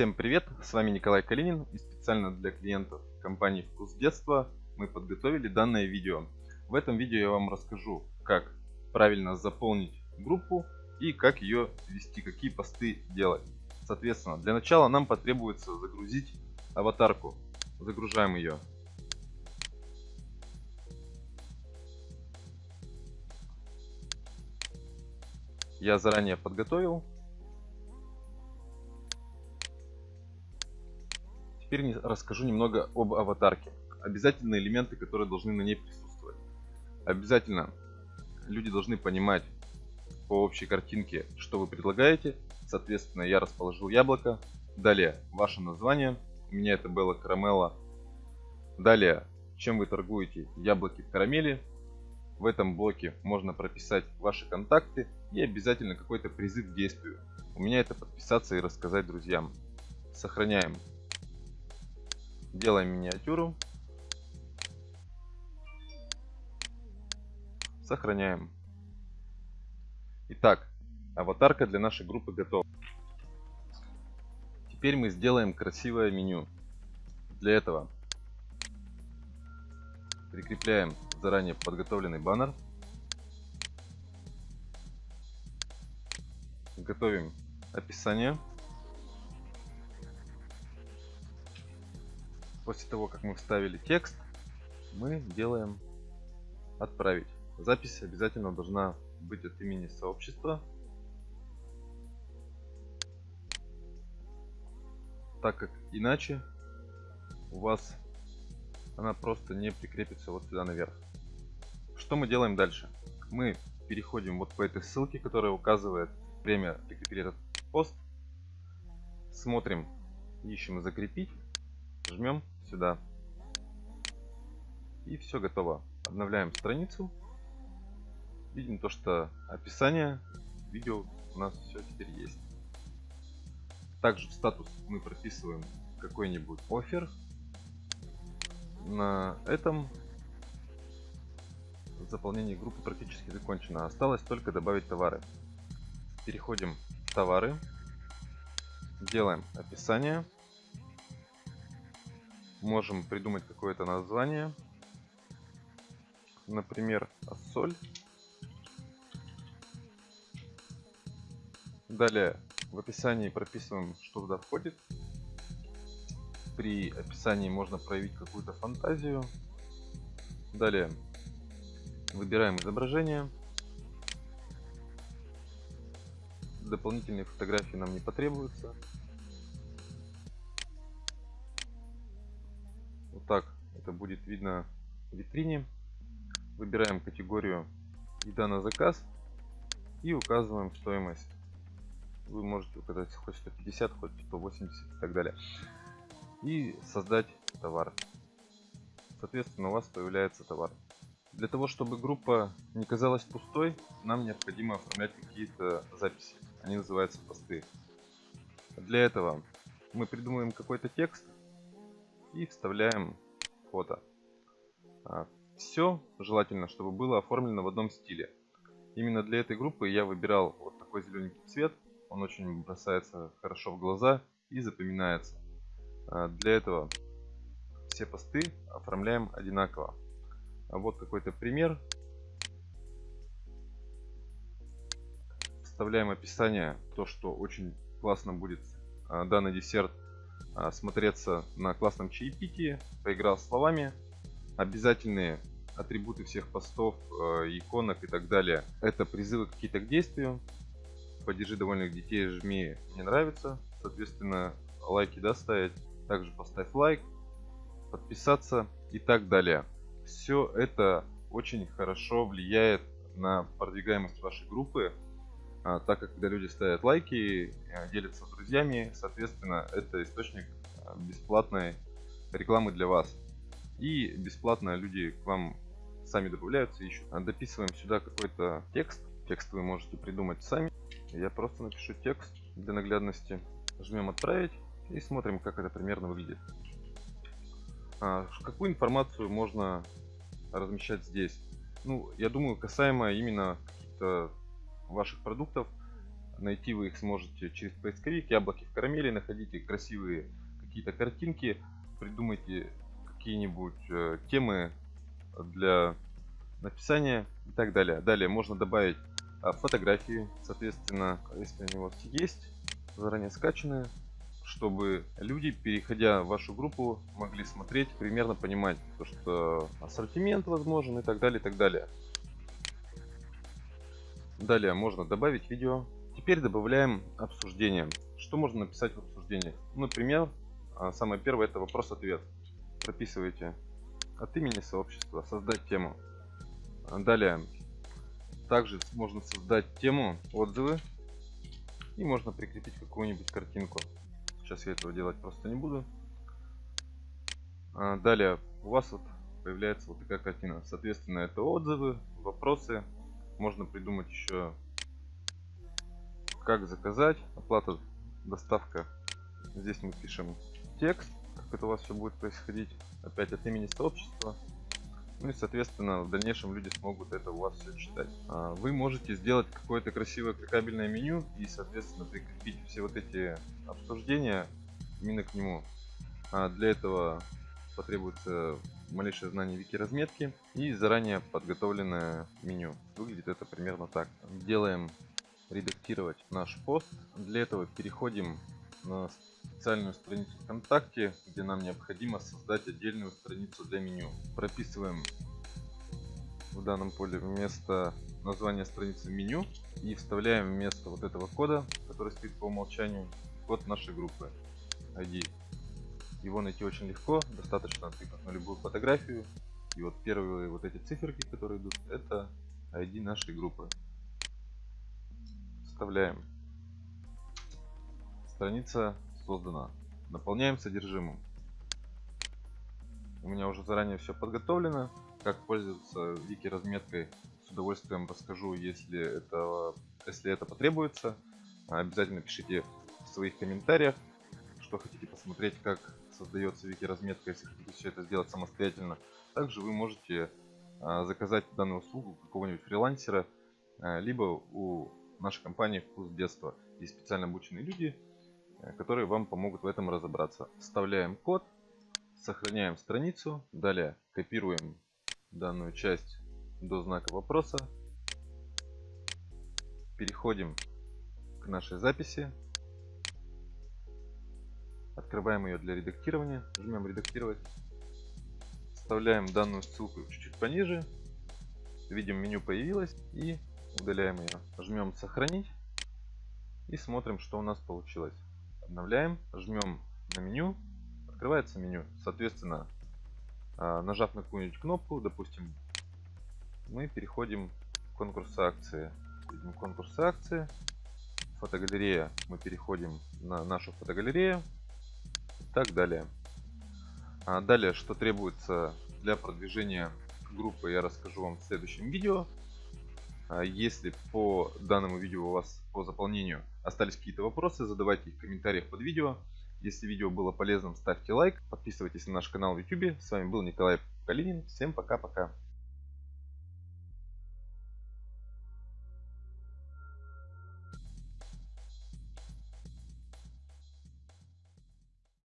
Всем привет, с вами Николай Калинин и специально для клиентов компании Вкус Детства мы подготовили данное видео. В этом видео я вам расскажу, как правильно заполнить группу и как ее вести, какие посты делать. Соответственно, для начала нам потребуется загрузить аватарку. Загружаем ее. Я заранее подготовил Теперь расскажу немного об аватарке. Обязательные элементы, которые должны на ней присутствовать. Обязательно люди должны понимать по общей картинке, что вы предлагаете. Соответственно, я расположил яблоко. Далее, ваше название. У меня это было карамелла. Далее, чем вы торгуете яблоки в карамели. В этом блоке можно прописать ваши контакты и обязательно какой-то призыв к действию. У меня это подписаться и рассказать друзьям. Сохраняем Делаем миниатюру. Сохраняем. Итак, аватарка для нашей группы готова. Теперь мы сделаем красивое меню. Для этого прикрепляем заранее подготовленный баннер. Готовим описание. После того, как мы вставили текст, мы делаем отправить. Запись обязательно должна быть от имени сообщества. Так как иначе у вас она просто не прикрепится вот сюда наверх. Что мы делаем дальше? Мы переходим вот по этой ссылке, которая указывает время прикрепить этот пост. Смотрим, ищем закрепить жмем сюда. И все готово. Обновляем страницу. Видим то, что описание видео у нас все теперь есть. Также в статус мы прописываем какой-нибудь офер. На этом заполнение группы практически закончено. Осталось только добавить товары. Переходим в товары. Делаем описание можем придумать какое-то название. Например, соль. Далее в описании прописываем, что туда входит. При описании можно проявить какую-то фантазию. Далее выбираем изображение. Дополнительные фотографии нам не потребуются. Так это будет видно в витрине. Выбираем категорию еда на заказ и указываем стоимость. Вы можете указать хоть 150, хоть 180 и так далее. И создать товар. Соответственно, у вас появляется товар. Для того, чтобы группа не казалась пустой, нам необходимо оформлять какие-то записи. Они называются посты. Для этого мы придумываем какой-то текст, и вставляем фото. А, Все желательно, чтобы было оформлено в одном стиле. Именно для этой группы я выбирал вот такой зелененький цвет. Он очень бросается хорошо в глаза и запоминается. А, для этого все посты оформляем одинаково. А вот какой-то пример. Вставляем описание, то что очень классно будет данный десерт смотреться на классном чаепитии, поиграл словами. Обязательные атрибуты всех постов, э, иконок и так далее. Это призывы какие-то к действию. Поддержи довольных детей, жми не нравится. Соответственно, лайки да, ставить. Также поставь лайк, подписаться и так далее. Все это очень хорошо влияет на продвигаемость вашей группы, а, так как когда люди ставят лайки, э, делятся с друзьями, соответственно, это источник э, бесплатной рекламы для вас. И бесплатно люди к вам сами добавляются, ищут. А, дописываем сюда какой-то текст. Текст вы можете придумать сами. Я просто напишу текст для наглядности. Жмем отправить и смотрим, как это примерно выглядит. А, какую информацию можно размещать здесь? Ну, я думаю, касаемо именно каких-то ваших продуктов. найти вы их сможете через поисковик яблоки в карамели находите красивые какие-то картинки придумайте какие-нибудь э, темы для написания и так далее далее можно добавить а, фотографии соответственно если они у вас есть заранее скачанные чтобы люди, переходя в вашу группу, могли смотреть, примерно понимать, то, что ассортимент возможен и так далее, и так далее. Далее можно добавить видео. Теперь добавляем обсуждение. Что можно написать в обсуждении? Например, а, самое первое это вопрос-ответ. Прописывайте от имени сообщества, создать тему. Далее, также можно создать тему отзывы и можно прикрепить какую-нибудь картинку. Сейчас я этого делать просто не буду. А, далее у вас вот появляется вот такая картина. Соответственно, это отзывы, вопросы. Можно придумать еще, как заказать, оплата, доставка. Здесь мы пишем текст, как это у вас все будет происходить. Опять от имени сообщества. Ну и, соответственно, в дальнейшем люди смогут это у вас все читать. А, вы можете сделать какое-то красивое кликабельное меню и, соответственно, прикрепить все вот эти обсуждения именно к нему. А для этого потребуется малейшее знание вики разметки и заранее подготовленное меню. Выглядит это примерно так. Делаем редактировать наш пост. Для этого переходим на специальную страницу ВКонтакте, где нам необходимо создать отдельную страницу для меню. Прописываем в данном поле вместо названия страницы меню и вставляем вместо вот этого кода, который стоит по умолчанию, код нашей группы ID. Его найти очень легко, достаточно тыкнуть на любую фотографию. И вот первые вот эти циферки, которые идут, это ID нашей группы. Вставляем. Страница создана. Наполняем содержимым. У меня уже заранее все подготовлено. Как пользоваться вики разметкой с удовольствием расскажу, если это, если это потребуется. Обязательно пишите в своих комментариях, что хотите посмотреть, как создается вики разметка, если хотите это сделать самостоятельно. Также вы можете а, заказать данную услугу какого-нибудь фрилансера, а, либо у нашей компании «Вкус детства». Есть специально обученные люди, Э, которые вам помогут в этом разобраться. Вставляем код, сохраняем страницу, далее копируем данную часть до знака вопроса, переходим к нашей записи, открываем ее для редактирования, жмем редактировать, вставляем данную ссылку чуть-чуть пониже, видим меню появилось и удаляем ее, жмем сохранить и смотрим что у нас получилось. Обновляем, жмем на меню, открывается меню. Соответственно, а, нажав на какую-нибудь кнопку, допустим, мы переходим в конкурс акции. Видим конкурс акции, фотогалерея, мы переходим на нашу фотогалерею так далее. А далее, что требуется для продвижения группы, я расскажу вам в следующем видео. А если по данному видео у вас по заполнению остались какие-то вопросы, задавайте их в комментариях под видео. Если видео было полезным, ставьте лайк, подписывайтесь на наш канал в YouTube. С вами был Николай Калинин. Всем пока-пока.